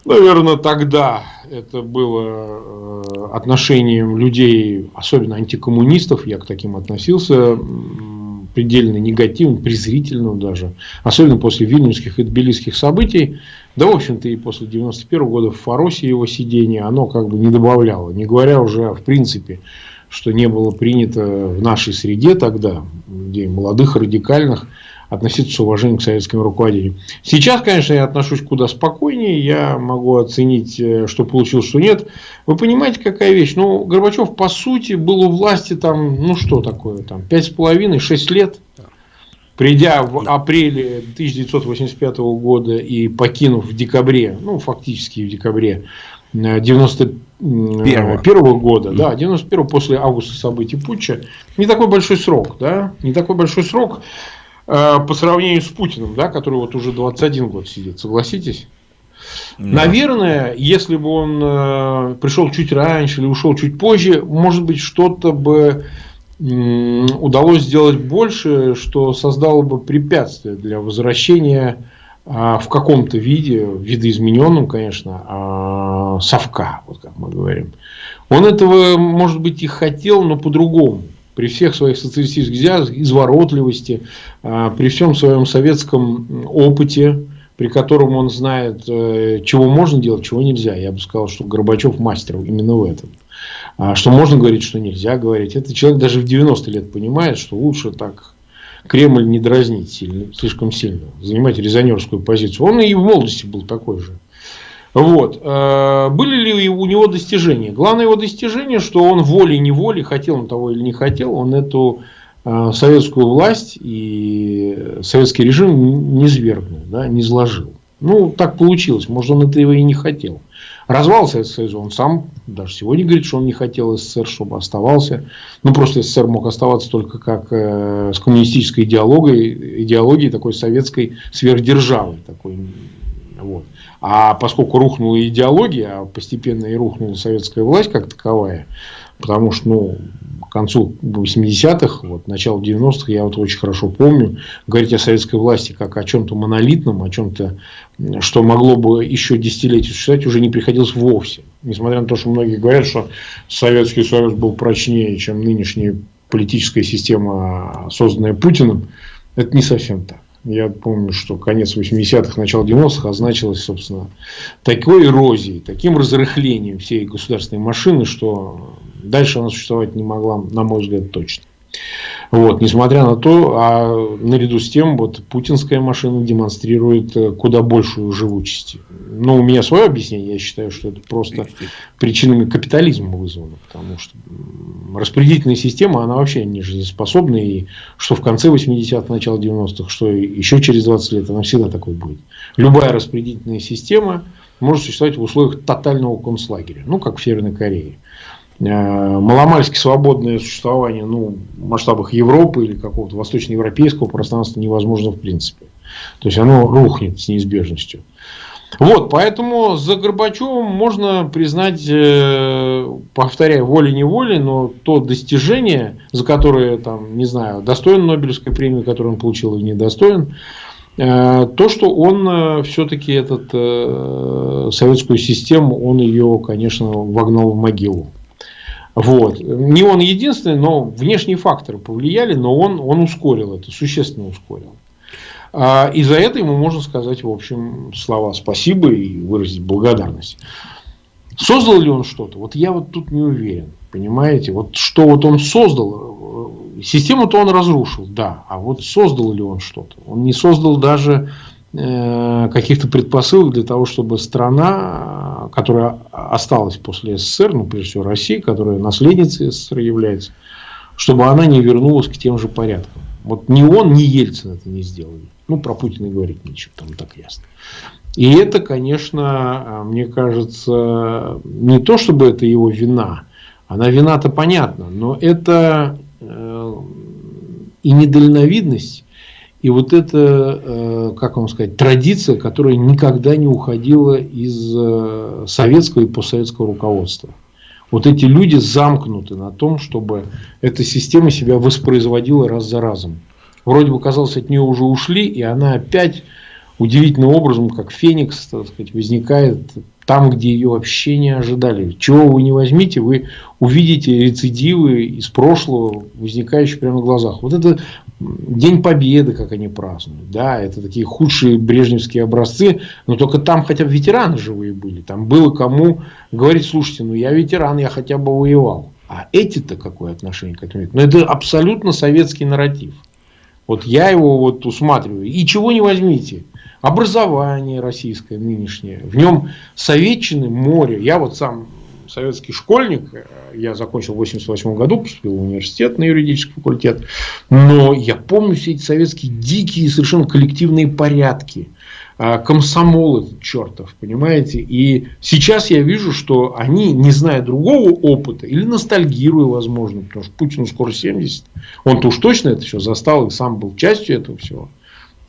наверное, тогда это было э, отношением людей, особенно антикоммунистов, я к таким относился, предельно негативным, презрительным даже, особенно после вильнюсских и тбилисских событий, да, в общем-то, и после 91 года в Фаросе его сидение, оно как бы не добавляло, не говоря уже в принципе, что не было принято в нашей среде тогда, где молодых, радикальных, относиться с уважением к советским руководителям. Сейчас, конечно, я отношусь куда спокойнее, я могу оценить, э, что получилось, что нет. Вы понимаете, какая вещь? Ну, Горбачев, по сути, был у власти там, ну что такое, там, пять с половиной, шесть лет. Придя в апреле 1985 года и покинув в декабре, ну, фактически в декабре 91 э, -го года, да, 91 после августа событий Путча, не такой большой срок, да, не такой большой срок. Э, по сравнению с Путиным, да, который вот уже 21 год сидит, согласитесь? Да. Наверное, если бы он э, пришел чуть раньше или ушел чуть позже, может быть, что-то бы удалось сделать больше, что создало бы препятствие для возвращения э, в каком-то виде, видоизмененном, конечно, э, совка, вот как мы говорим. Он этого, может быть, и хотел, но по-другому при всех своих социалистических взглядах, изворотливости, а, при всем своем советском опыте, при котором он знает, э, чего можно делать, чего нельзя. Я бы сказал, что Горбачев мастер именно в этом. А, что можно говорить, что нельзя говорить. Этот человек даже в 90 лет понимает, что лучше так Кремль не дразнить сильно, слишком сильно, занимать резонерскую позицию. Он и в молодости был такой же. Вот. Э, были ли у него достижения? Главное его достижение, что он волей-неволей, хотел он того или не хотел, он эту э, советскую власть и советский режим не свергнул, да, не сложил. Ну, так получилось. Может, он этого и не хотел. Развал Советского Союза, он сам даже сегодня говорит, что он не хотел СССР, чтобы оставался. Ну, просто СССР мог оставаться только как э, с коммунистической идеологией, идеологией такой советской сверхдержавы. Такой, вот. А поскольку рухнула идеология, а постепенно и рухнула советская власть как таковая, потому что, ну, к концу 80-х, вот, начало 90-х, я вот очень хорошо помню, говорить о советской власти как о чем-то монолитном, о чем-то, что могло бы еще десятилетия существовать, уже не приходилось вовсе. Несмотря на то, что многие говорят, что Советский Союз был прочнее, чем нынешняя политическая система, созданная Путиным, это не совсем так. Я помню, что конец 80-х, начало 90-х означалось, собственно, такой эрозией, таким разрыхлением всей государственной машины, что дальше она существовать не могла, на мой взгляд, точно. Вот, несмотря на то, а наряду с тем, вот путинская машина демонстрирует э, куда большую живучесть. Ну, у меня свое объяснение, я считаю, что это просто причинами капитализма вызвано, потому что распределительная система, она вообще не жизнеспособна, и что в конце 80-х, начало 90-х, что еще через 20 лет, она всегда такой будет. Любая распределительная система может существовать в условиях тотального концлагеря, ну, как в Северной Корее. Э, маломальски свободное существование ну, в масштабах Европы или какого-то восточноевропейского пространства невозможно в принципе. То есть оно рухнет с неизбежностью. Вот, поэтому за Горбачевым можно признать, э, повторяю, волей-неволей, но то достижение, за которое, там, не знаю, достоин Нобелевской премии, которую он получил или недостоин, э, то, что он все-таки этот советскую систему, он ее, конечно, вогнал в могилу. Вот. Не он единственный, но внешние факторы повлияли, но он, он ускорил это, существенно ускорил. А, и за это ему можно сказать, в общем, слова спасибо и выразить благодарность. Создал ли он что-то? Вот я вот тут не уверен. Понимаете? Вот что вот он создал, систему-то он разрушил, да. А вот создал ли он что-то? Он не создал даже Э, каких-то предпосылок для того, чтобы страна, которая осталась после СССР, ну, прежде всего Россия, которая наследницей СССР является, чтобы она не вернулась к тем же порядкам. Вот ни он, ни Ельцин это не сделали. Ну, про Путина говорить нечего, там так ясно. И это, конечно, мне кажется, не то, чтобы это его вина. Она вина-то понятна, но это э, и недальновидность, и вот это, э, как вам сказать, традиция, которая никогда не уходила из э, советского и постсоветского руководства. Вот эти люди замкнуты на том, чтобы эта система себя воспроизводила раз за разом. Вроде бы, казалось, от нее уже ушли, и она опять удивительным образом, как феникс, так сказать, возникает там, где ее вообще не ожидали. Чего вы не возьмите, вы увидите рецидивы из прошлого, возникающие прямо на глазах. Вот это День Победы, как они празднуют. Да, это такие худшие брежневские образцы, но только там хотя бы ветераны живые были. Там было кому говорить, слушайте, ну я ветеран, я хотя бы воевал. А эти-то какое отношение к этому имеют? Ну это абсолютно советский нарратив. Вот я его вот усматриваю. И чего не возьмите. Образование российское нынешнее. В нем советчины море. Я вот сам советский школьник. Я закончил в 88 году, поступил в университет на юридический факультет. Но я помню все эти советские дикие совершенно коллективные порядки. А, комсомол этот чертов, понимаете? И сейчас я вижу, что они, не зная другого опыта, или ностальгируя, возможно, потому что Путину скоро 70, он-то уж точно это все застал и сам был частью этого всего.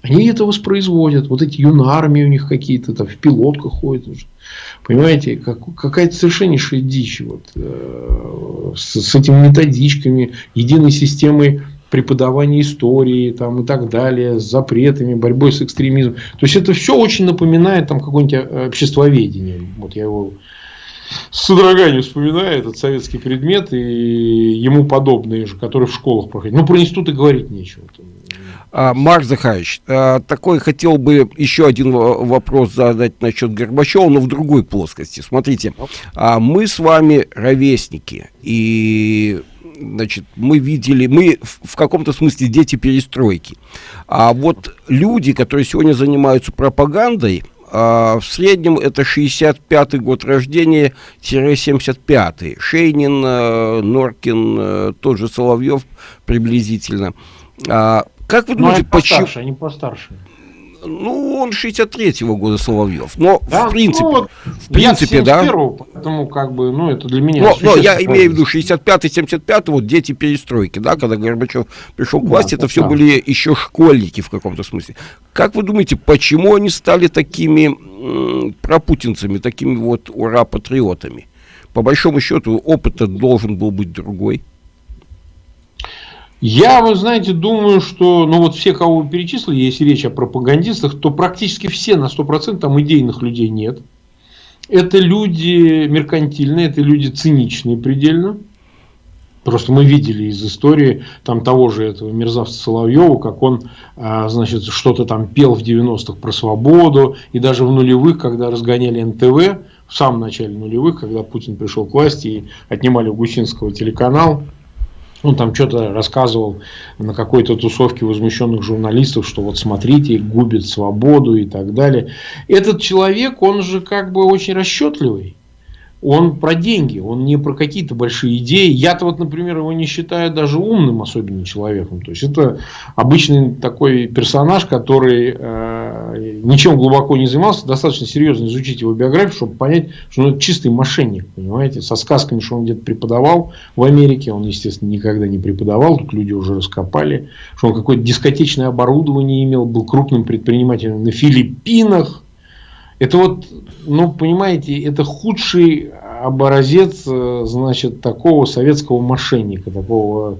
Они это воспроизводят. Вот эти юнармии у них какие-то там в пилотках ходят. Понимаете, как, какая-то совершеннейшая дичь вот, э, с, с этими методичками, единой системой преподавания истории там, и так далее, с запретами, борьбой с экстремизмом. То есть это все очень напоминает там какое-нибудь э, обществоведение. Вот я его с содроганием вспоминаю, этот советский предмет и ему подобные же, которые в школах проходят. Ну, про институт и говорить нечего. Марк Захарович, а, такой хотел бы еще один вопрос задать насчет Горбачева, но в другой плоскости. Смотрите, а, мы с вами ровесники, и значит, мы видели, мы в каком-то смысле дети перестройки. А вот люди, которые сегодня занимаются пропагандой, в среднем это 65-й год рождения, 75-й. Шейнин, э, Норкин, э, тот же Соловьев приблизительно. Как вы думаете, почему... Постарше, они постарше. Ну, он 63-го года Соловьев. Но, да? в принципе, ну, вот, в принципе, да. Поэтому, как бы, ну, это для меня... Но, но я имею в виду 65-й, 75-й, вот дети перестройки, да, когда Горбачев пришел к власти, да, это все да. были еще школьники в каком-то смысле. Как вы думаете, почему они стали такими пропутинцами, такими вот ура-патриотами? По большому счету, опыт должен был быть другой. Я, вы знаете, думаю, что, ну вот все, кого вы перечислили, если речь о пропагандистах, то практически все на 100% там идейных людей нет. Это люди меркантильные, это люди циничные предельно. Просто мы видели из истории там того же этого мерзавца Соловьева, как он, а, значит, что-то там пел в 90-х про свободу, и даже в нулевых, когда разгоняли НТВ, в самом начале нулевых, когда Путин пришел к власти и отнимали у Гусинского телеканал, он там что-то рассказывал на какой-то тусовке возмущенных журналистов, что вот смотрите, губит свободу и так далее. Этот человек, он же как бы очень расчетливый он про деньги, он не про какие-то большие идеи. Я-то вот, например, его не считаю даже умным особенно человеком. То есть это обычный такой персонаж, который э, ничем глубоко не занимался. Достаточно серьезно изучить его биографию, чтобы понять, что он чистый мошенник, понимаете, со сказками, что он где-то преподавал в Америке. Он, естественно, никогда не преподавал, тут люди уже раскопали, что он какое-то дискотечное оборудование имел, был крупным предпринимателем на Филиппинах это вот, ну, понимаете, это худший образец, э, значит, такого советского мошенника, такого,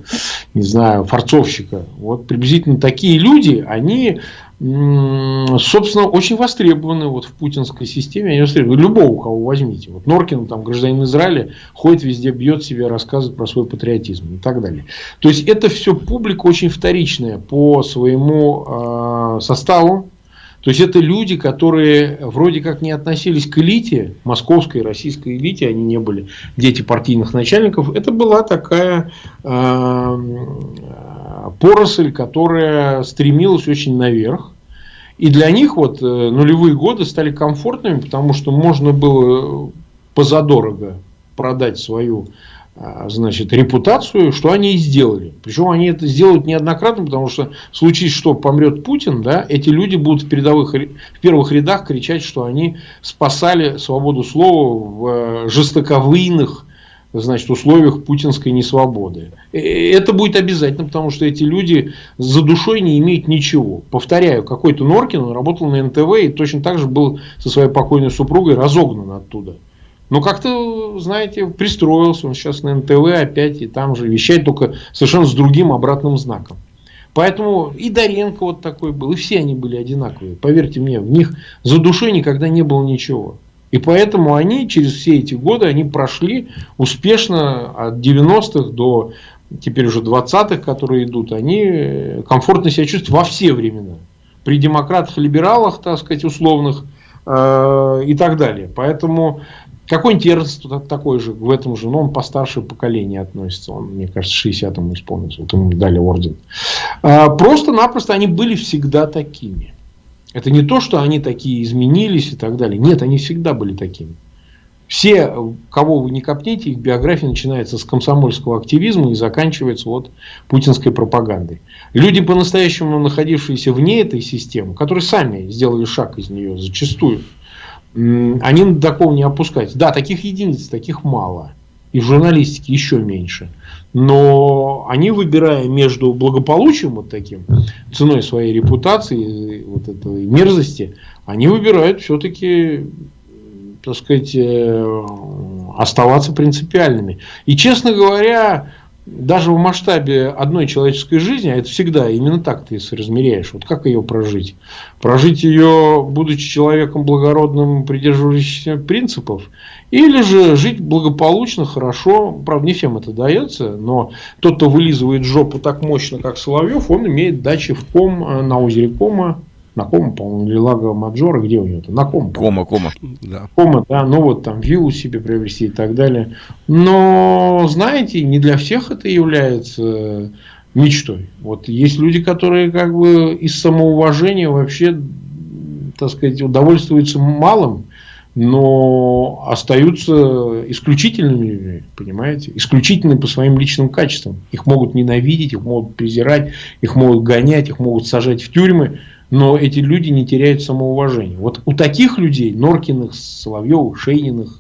не знаю, форцовщика. Вот приблизительно такие люди, они, собственно, очень востребованы вот в путинской системе. Они востребованы. Любого, кого возьмите. Вот Норкин, там, гражданин Израиля, ходит везде, бьет себя, рассказывает про свой патриотизм и так далее. То есть, это все публика очень вторичная по своему э, составу, то есть это люди, которые вроде как не относились к элите, московской, российской элите, они не были дети партийных начальников. Это была такая э, поросль, которая стремилась очень наверх. И для них вот э, нулевые годы стали комфортными, потому что можно было позадорого продать свою значит, репутацию, что они и сделали. Причем они это сделают неоднократно, потому что в случае, что помрет Путин, да, эти люди будут в, передовых, в первых рядах кричать, что они спасали свободу слова в э, жестоковыйных значит, условиях путинской несвободы. Это будет обязательно, потому что эти люди за душой не имеют ничего. Повторяю, какой-то Норкин, он работал на НТВ и точно так же был со своей покойной супругой разогнан оттуда. Но как-то, знаете, пристроился он сейчас на НТВ опять и там же вещает, только совершенно с другим обратным знаком. Поэтому и Доренко вот такой был, и все они были одинаковые. Поверьте мне, в них за душой никогда не было ничего. И поэтому они через все эти годы они прошли успешно от 90-х до теперь уже 20-х, которые идут, они комфортно себя чувствуют во все времена. При демократах, либералах, так сказать, условных э, и так далее. Поэтому какой-нибудь Эрнст такой же, в этом же, но он постарше поколения относится. Он, мне кажется, 60-му исполнился. Вот ему дали орден. А, просто-напросто они были всегда такими. Это не то, что они такие изменились и так далее. Нет, они всегда были такими. Все, кого вы не копните, их биография начинается с комсомольского активизма и заканчивается вот путинской пропагандой. Люди, по-настоящему находившиеся вне этой системы, которые сами сделали шаг из нее зачастую, они до такого не опускаются. Да, таких единиц, таких мало. И в журналистике еще меньше. Но они, выбирая между благополучием вот таким, ценой своей репутации, вот этой мерзости, они выбирают все-таки, так сказать, э, оставаться принципиальными. И, честно говоря, даже в масштабе одной человеческой жизни, а это всегда именно так ты соразмеряешь, вот как ее прожить? Прожить ее, будучи человеком благородным, придерживающимся принципов, или же жить благополучно, хорошо, правда не всем это дается, но тот, кто вылизывает жопу так мощно, как Соловьев, он имеет дачи в Ком, э, на озере Кома, на Кома, по-моему, или Лаго Маджора, где у него-то? На Кома. Кома, Кома. Да. Кома, да, ну вот там виллу себе приобрести и так далее. Но, знаете, не для всех это является мечтой. Вот есть люди, которые как бы из самоуважения вообще, так сказать, удовольствуются малым, но остаются исключительными людьми, понимаете? Исключительными по своим личным качествам. Их могут ненавидеть, их могут презирать, их могут гонять, их могут сажать в тюрьмы но эти люди не теряют самоуважения. Вот у таких людей, Норкиных, Соловьевых, Шейниных,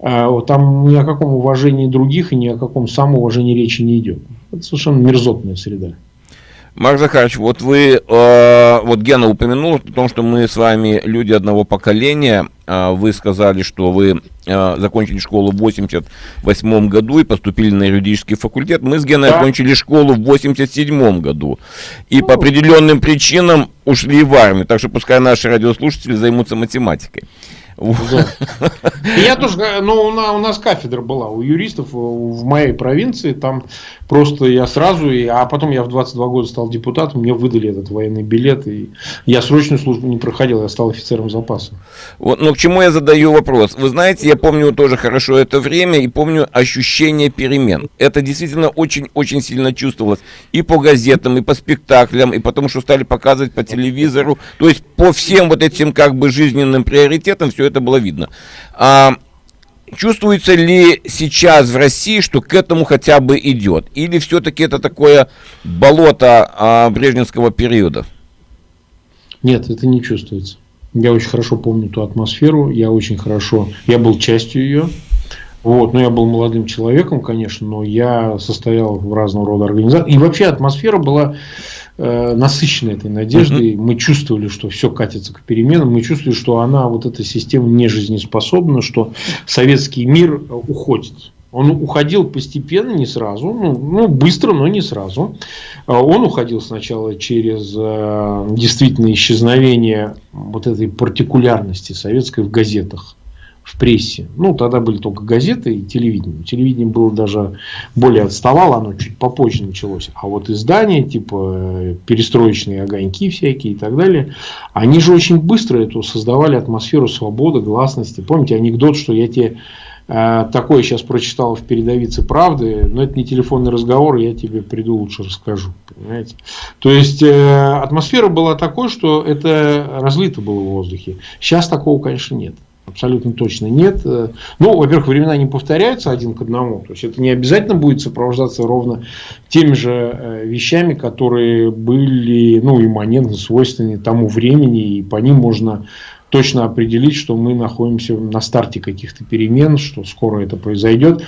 а, там ни о каком уважении других и ни о каком самоуважении речи не идет. Это совершенно мерзотная среда. Марк Захарович, вот вы, э, вот Гена упомянул о том, что мы с вами люди одного поколения. Э, вы сказали, что вы э, закончили школу в 88 году и поступили на юридический факультет. Мы с Геной да. окончили школу в 87 году. И по определенным причинам ушли в армию. Так что пускай наши радиослушатели займутся математикой. Я тоже, ну, у нас кафедра была у юристов в моей провинции, там просто я сразу, а потом я в 22 года стал депутатом, мне выдали этот военный билет, и я срочную службу не проходил, я стал офицером запаса. Вот, но к чему я задаю вопрос? Вы знаете, я помню тоже хорошо это время и помню ощущение перемен. Это действительно очень-очень сильно чувствовалось и по газетам, и по спектаклям, и потому что стали показывать по телевизору, то есть по всем вот этим как бы жизненным приоритетам все это было видно. А, чувствуется ли сейчас в России, что к этому хотя бы идет? Или все-таки это такое болото а, брежневского периода? Нет, это не чувствуется. Я очень хорошо помню ту атмосферу, я очень хорошо, я был частью ее. Вот, но я был молодым человеком, конечно, но я состоял в разного рода организациях. И вообще атмосфера была э, насыщена этой надеждой. Мы чувствовали, что все катится к переменам. Мы чувствовали, что она, вот эта система не жизнеспособна, что советский мир уходит. Он уходил постепенно, не сразу, ну, ну быстро, но не сразу. А он уходил сначала через э, действительно исчезновение вот этой партикулярности советской в газетах в прессе. Ну, тогда были только газеты и телевидение. Телевидение было даже более отставало, оно чуть попозже началось. А вот издания, типа э, перестроечные огоньки всякие и так далее, они же очень быстро эту создавали атмосферу свободы, гласности. Помните анекдот, что я тебе э, такое сейчас прочитал в передовице правды, но это не телефонный разговор, я тебе приду лучше расскажу. Понимаете? То есть э, атмосфера была такой, что это разлито было в воздухе. Сейчас такого, конечно, нет. Абсолютно точно нет. Ну, во-первых, времена не повторяются один к одному. То есть это не обязательно будет сопровождаться ровно теми же э, вещами, которые были ну, имманентно свойственны тому времени, и по ним можно точно определить, что мы находимся на старте каких-то перемен, что скоро это произойдет.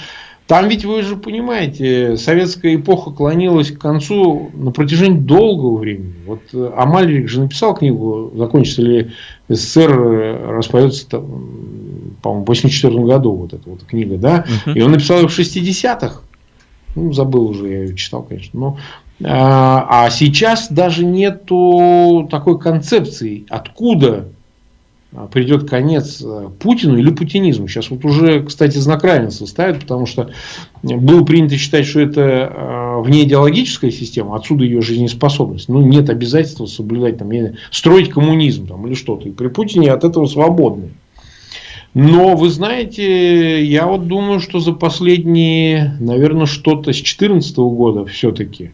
Там ведь вы же понимаете, советская эпоха клонилась к концу на протяжении долгого времени. Вот э, Амальрик же написал книгу «Закончится ли СССР распадется, по-моему, в 84 году вот эта вот книга, да, uh-huh. и он написал ее в 60-х. Ну, забыл уже, я ее читал, конечно. Но, а, а сейчас даже нету такой концепции, откуда придет конец э, Путину или путинизму. Сейчас вот уже, кстати, знак равенства ставят, потому что было принято считать, что это э, внеидеологическая система, отсюда ее жизнеспособность. Ну, нет обязательства соблюдать, там, строить коммунизм там, или что-то. И при Путине от этого свободны. Но, вы знаете, я вот думаю, что за последние, наверное, что-то с 2014 года все-таки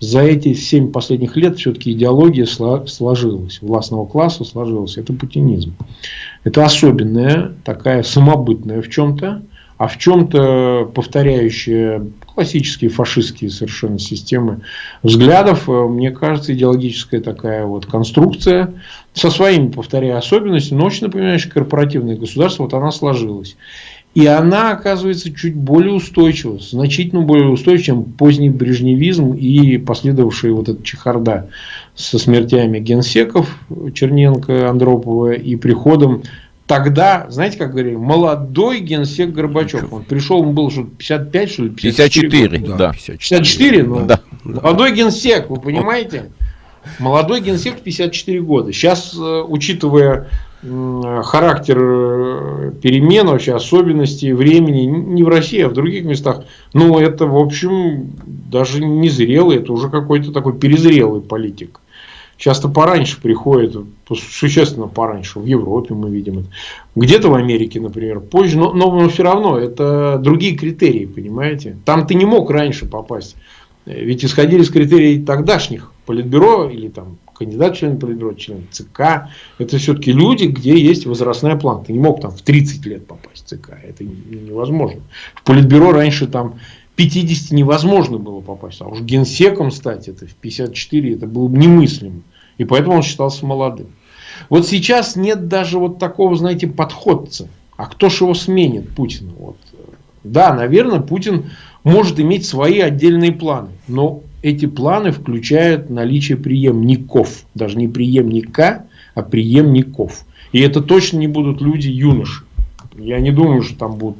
за эти семь последних лет все-таки идеология сложилась, властного класса сложилась. Это путинизм. Это особенная, такая самобытная в чем-то, а в чем-то повторяющая классические фашистские совершенно системы взглядов. Мне кажется, идеологическая такая вот конструкция со своими, повторяя, особенностями, но очень напоминающая корпоративное государство, вот она сложилась. И она оказывается чуть более устойчива, значительно более устойчива, чем поздний брежневизм и последовавшая вот эта чехарда со смертями генсеков Черненко, Андропова и приходом тогда, знаете, как говорили, молодой генсек Горбачев. Он пришел, ему было что 55, что ли? 54, 54 да. 54, 54 ну, да. молодой генсек, вы понимаете? Молодой генсек 54 года. Сейчас, э, учитывая характер э, перемен, вообще особенностей времени, не в России, а в других местах, ну, это, в общем, даже не зрелый, это уже какой-то такой перезрелый политик. Часто пораньше приходит, существенно пораньше, в Европе мы видим это. Где-то в Америке, например, позже, но, но, но все равно это другие критерии, понимаете. Там ты не мог раньше попасть. Ведь исходили из критерий тогдашних политбюро или там кандидат член политбюро, член ЦК. Это все-таки люди, где есть возрастная планка. Ты не мог там в 30 лет попасть в ЦК. Это невозможно. В политбюро раньше там 50 невозможно было попасть. А уж генсеком стать это в 54 это было немыслимо. И поэтому он считался молодым. Вот сейчас нет даже вот такого, знаете, подходца. А кто же его сменит, Путина? Вот. Да, наверное, Путин может иметь свои отдельные планы. Но эти планы включают наличие преемников. Даже не преемника, а преемников. И это точно не будут люди юноши. Я не думаю, что там будут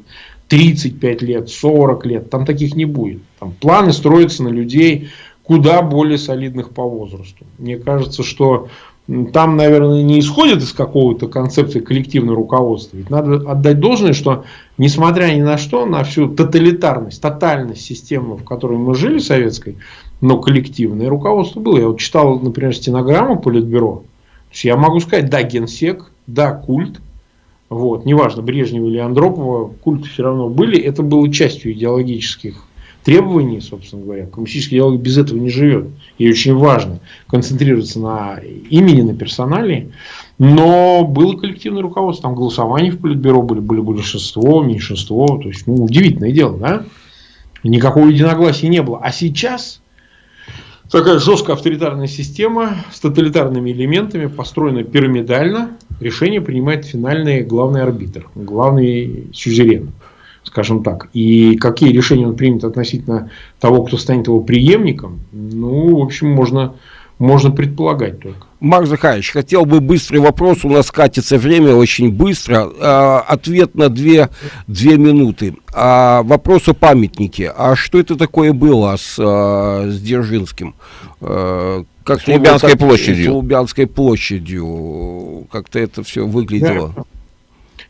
35 лет, 40 лет. Там таких не будет. Там планы строятся на людей куда более солидных по возрасту. Мне кажется, что там, наверное, не исходит из какого-то концепции коллективного руководства. Ведь надо отдать должное, что, несмотря ни на что, на всю тоталитарность, тотальность системы, в которой мы жили, советской, но коллективное руководство было. Я вот читал, например, стенограмму Политбюро. То есть я могу сказать, да, генсек, да, культ, вот, неважно, Брежнева или Андропова, культы все равно были, это было частью идеологических требований, собственно говоря. Коммунистический диалог без этого не живет. И очень важно концентрироваться на имени, на персонале. Но было коллективное руководство, там голосования в Политбюро были, были большинство, меньшинство. То есть, ну, удивительное дело, да? Никакого единогласия не было. А сейчас такая жесткая авторитарная система с тоталитарными элементами, построена пирамидально. Решение принимает финальный главный арбитр, главный сюзерен скажем так. И какие решения он примет относительно того, кто станет его преемником, ну, в общем, можно, можно предполагать только. Марк Захарович, хотел бы быстрый вопрос, у нас катится время очень быстро. А, ответ на две, две минуты. А, вопрос о памятнике. А что это такое было с, а, с Дзержинским? А, как с Лубянской площадью. С Лубянской площадью. Как-то это все выглядело. Да.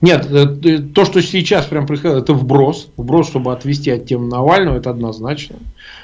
Нет, э, то, что сейчас прям происходит, это вброс. Вброс, чтобы отвести от темы Навального, это однозначно.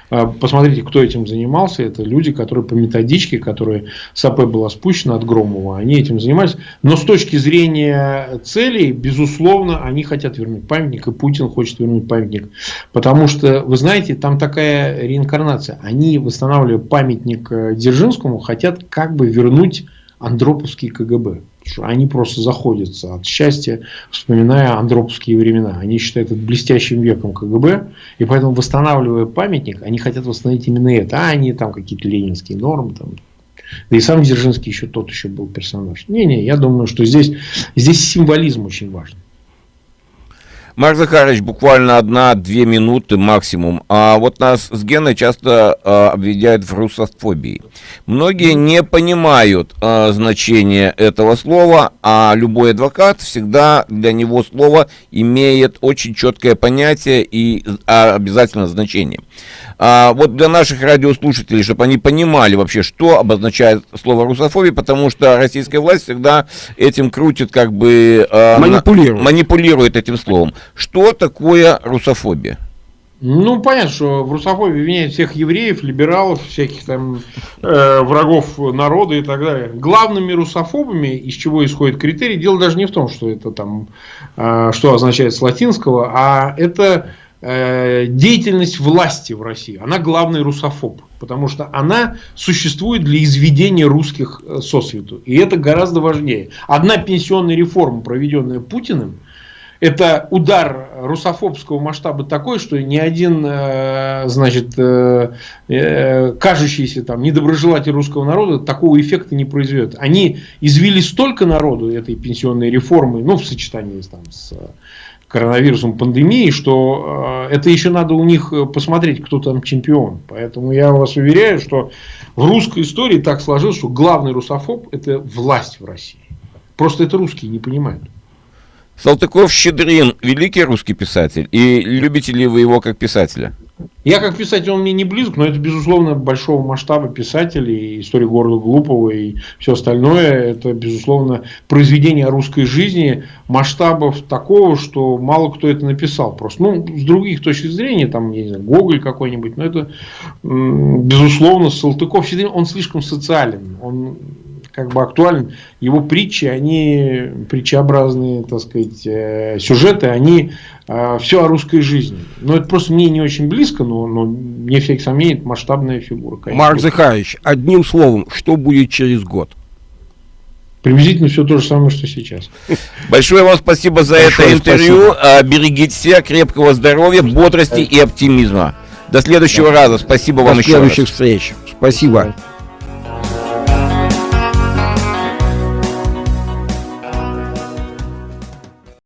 А, посмотрите, кто этим занимался. Это люди, которые по методичке, которые с была спущена от Громова, они этим занимались. Но с точки зрения целей, безусловно, они хотят вернуть памятник, и Путин хочет вернуть памятник. Потому что, вы знаете, там такая реинкарнация. Они, восстанавливая памятник э, Дзержинскому, хотят как бы вернуть Андроповский КГБ они просто заходятся от счастья, вспоминая андроповские времена. Они считают это блестящим веком КГБ, и поэтому, восстанавливая памятник, они хотят восстановить именно это, а не там какие-то ленинские нормы. Там. Да и сам Дзержинский еще тот еще был персонаж. Не-не, я думаю, что здесь, здесь символизм очень важен. Марк Захарович, буквально одна-две минуты максимум. А вот нас с Геной часто а, обвиняют в русофобии. Многие не понимают а, значение этого слова, а любой адвокат всегда для него слово имеет очень четкое понятие и а, обязательно значение. А, вот для наших радиослушателей, чтобы они понимали вообще, что обозначает слово русофобия, потому что российская власть всегда этим крутит, как бы... А, манипулирует. Манипулирует этим словом. Что такое русофобия? Ну, понятно, что в русофобии обвиняют всех евреев, либералов, всяких там э, врагов народа и так далее. Главными русофобами, из чего исходит критерий, дело даже не в том, что это там, э, что означает с латинского, а это Э, деятельность власти в России, она главный русофоб, потому что она существует для изведения русских э, сосвету. И это гораздо важнее. Одна пенсионная реформа, проведенная Путиным, это удар русофобского масштаба такой, что ни один, э, значит, кажущийся там недоброжелатель русского народа такого эффекта не произведет. Они извели столько народу этой пенсионной реформы, ну, в сочетании там, с коронавирусом, пандемией, что э, это еще надо у них э, посмотреть, кто там чемпион. Поэтому я вас уверяю, что в русской истории так сложилось, что главный русофоб – это власть в России. Просто это русские не понимают. Салтыков-Щедрин – великий русский писатель. И любите ли вы его как писателя? Я как писатель, он мне не близок, но это, безусловно, большого масштаба писатель, и история города Глупого, и все остальное, это, безусловно, произведение русской жизни масштабов такого, что мало кто это написал. Просто, ну, с других точек зрения, там, я не знаю, Гоголь какой-нибудь, но это, безусловно, Салтыков, он слишком социален, он как бы актуален. Его притчи, они притчеобразные, так сказать, э, сюжеты, они э, все о русской жизни. Но это просто мне не очень близко, но, но мне всяких сомнений, масштабная фигура. Конечно. Марк Захарович, одним словом, что будет через год? Приблизительно все то же самое, что сейчас. Большое вам спасибо за Большое это интервью. Спасибо. Берегите себя, крепкого здоровья, бодрости и оптимизма. До следующего да. раза. Спасибо До вам еще раз. До следующих встреч. Спасибо.